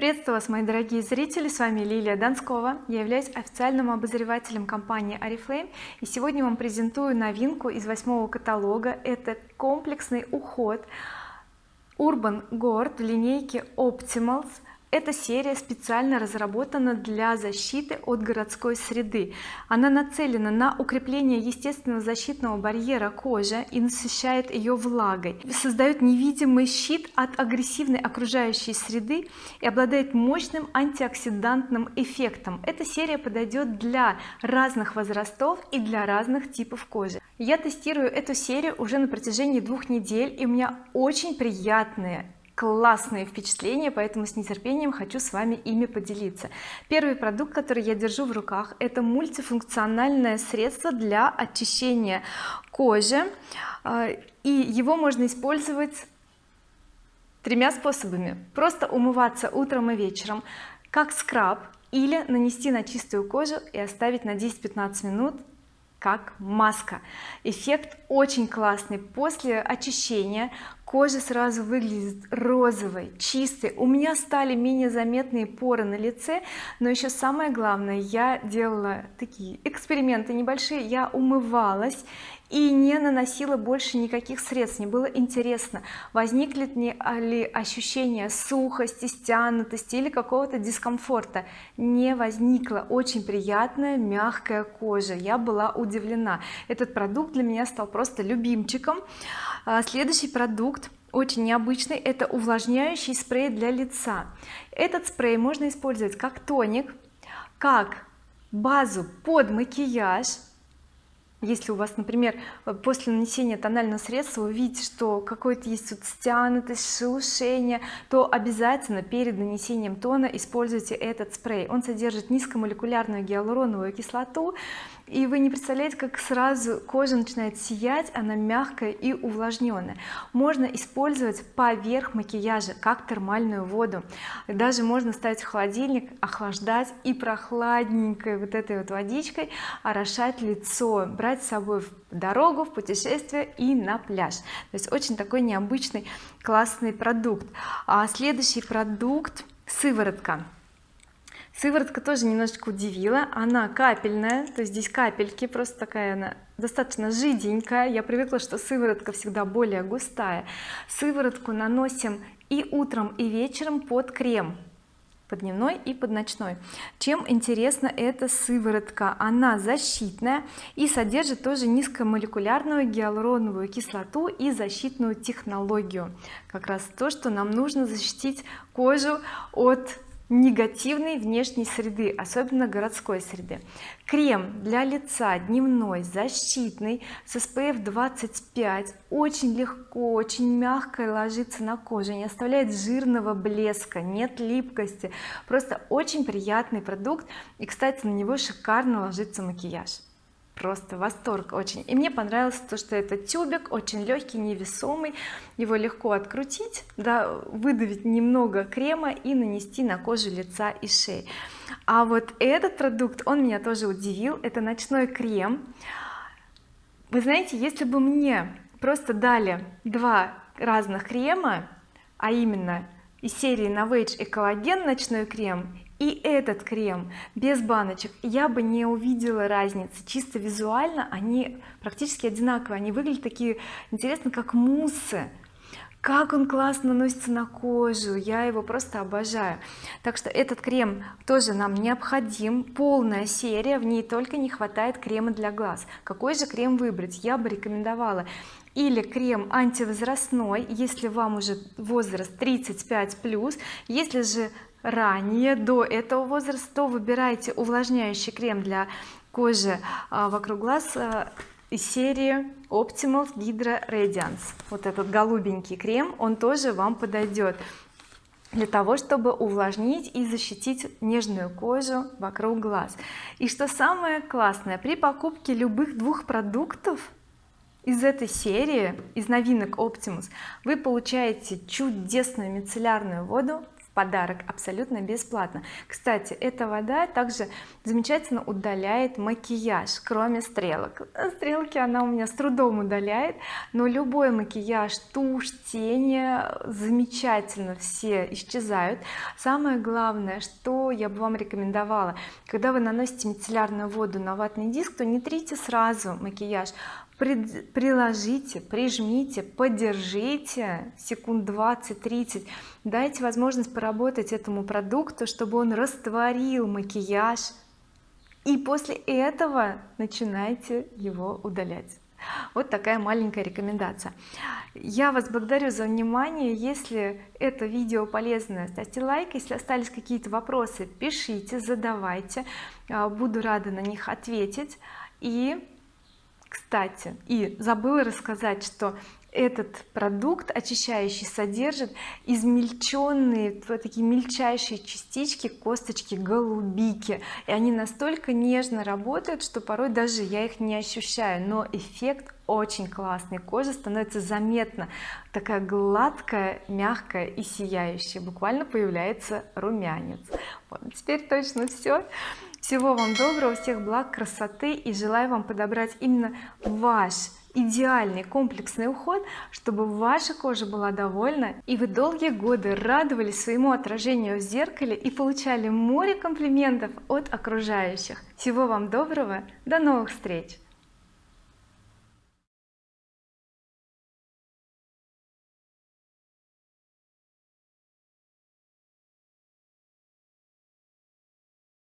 приветствую вас мои дорогие зрители. С вами Лилия Донскова. Я являюсь официальным обозревателем компании oriflame и сегодня вам презентую новинку из восьмого каталога. Это комплексный уход Urban Gord в линейке Optimals эта серия специально разработана для защиты от городской среды. Она нацелена на укрепление естественного защитного барьера кожи и насыщает ее влагой. Создает невидимый щит от агрессивной окружающей среды и обладает мощным антиоксидантным эффектом. Эта серия подойдет для разных возрастов и для разных типов кожи. Я тестирую эту серию уже на протяжении двух недель и у меня очень приятные классные впечатления поэтому с нетерпением хочу с вами ими поделиться. Первый продукт который я держу в руках это мультифункциональное средство для очищения кожи. А, и его можно использовать тремя способами. Просто умываться утром и вечером как скраб или нанести на чистую кожу и оставить на 10-15 минут как маска. Эффект очень классный. После очищения кожа сразу выглядит розовой чистой. У меня стали менее заметные поры на лице но еще самое главное я делала такие эксперименты небольшие я умывалась и не наносила больше никаких средств. Мне было интересно возникнет ли ощущение сухости стянутости или какого-то дискомфорта. Не возникло очень приятная мягкая кожа. Я была удивлена. Этот продукт для меня стал просто любимчиком следующий продукт очень необычный это увлажняющий спрей для лица. Этот спрей можно использовать как тоник как базу под макияж. Если у вас например после нанесения тонального средства вы видите что какой-то есть вот стянутость шелушение то обязательно перед нанесением тона используйте этот спрей. Он содержит низкомолекулярную гиалуроновую кислоту и вы не представляете как сразу кожа начинает сиять она мягкая и увлажненная. Можно использовать поверх макияжа как термальную воду. Даже можно ставить в холодильник охлаждать и прохладненькой вот этой вот водичкой орошать лицо брать с собой в дорогу в путешествие и на пляж. То есть очень такой необычный классный продукт. А следующий продукт сыворотка сыворотка тоже немножечко удивила. Она капельная то есть здесь капельки просто такая она достаточно жиденькая. Я привыкла что сыворотка всегда более густая. Сыворотку наносим и утром и вечером под крем. Под дневной и под ночной. Чем интересна эта сыворотка? Она защитная и содержит тоже низкомолекулярную гиалуроновую кислоту и защитную технологию. Как раз то что нам нужно защитить кожу от негативной внешней среды особенно городской среды. Крем для лица дневной защитный с SPF 25 очень легко очень мягко ложится на кожу не оставляет жирного блеска нет липкости. Просто очень приятный продукт и кстати на него шикарно ложится макияж просто восторг очень. И мне понравилось то что это тюбик очень легкий невесомый. Его легко открутить да, выдавить немного крема и нанести на кожу лица и шеи. А вот этот продукт он меня тоже удивил. Это ночной крем. Вы знаете если бы мне просто дали два разных крема а именно из серии Novage и коллаген ночной крем и этот крем без баночек я бы не увидела разницы. Чисто визуально они практически одинаковые. Они выглядят такие интересно как муссы как он классно наносится на кожу я его просто обожаю. Так что этот крем тоже нам необходим. Полная серия в ней только не хватает крема для глаз. Какой же крем выбрать? Я бы рекомендовала или крем антивозрастной если вам уже возраст 35 плюс. Если же ранее до этого возраста то выбирайте увлажняющий крем для кожи а, вокруг глаз а, из серии Optimals Hydra Radiance. Вот этот голубенький крем он тоже вам подойдет для того чтобы увлажнить и защитить нежную кожу вокруг глаз. И что самое классное при покупке любых двух продуктов из этой серии из новинок Optimus вы получаете чудесную мицеллярную воду подарок абсолютно бесплатно. Кстати эта вода также замечательно удаляет макияж кроме стрелок. Стрелки она у меня с трудом удаляет но любой макияж тушь тени замечательно все исчезают. Самое главное что я бы вам рекомендовала когда вы наносите мицеллярную воду на ватный диск то не трите сразу макияж приложите прижмите подержите секунд 20-30 дайте возможность поработать этому продукту чтобы он растворил макияж. И после этого начинайте его удалять. Вот такая маленькая рекомендация. Я вас благодарю за внимание. Если это видео полезное ставьте лайк. Если остались какие-то вопросы пишите задавайте. А, буду рада на них ответить. И кстати и забыла рассказать что этот продукт очищающий содержит измельченные такие мельчайшие частички косточки голубики. И они настолько нежно работают что порой даже я их не ощущаю. Но эффект очень классный. Кожа становится заметно такая гладкая мягкая и сияющая. Буквально появляется румянец. Вот, теперь точно все всего вам доброго всех благ красоты и желаю вам подобрать именно ваш идеальный комплексный уход чтобы ваша кожа была довольна и вы долгие годы радовались своему отражению в зеркале и получали море комплиментов от окружающих. Всего вам доброго до новых встреч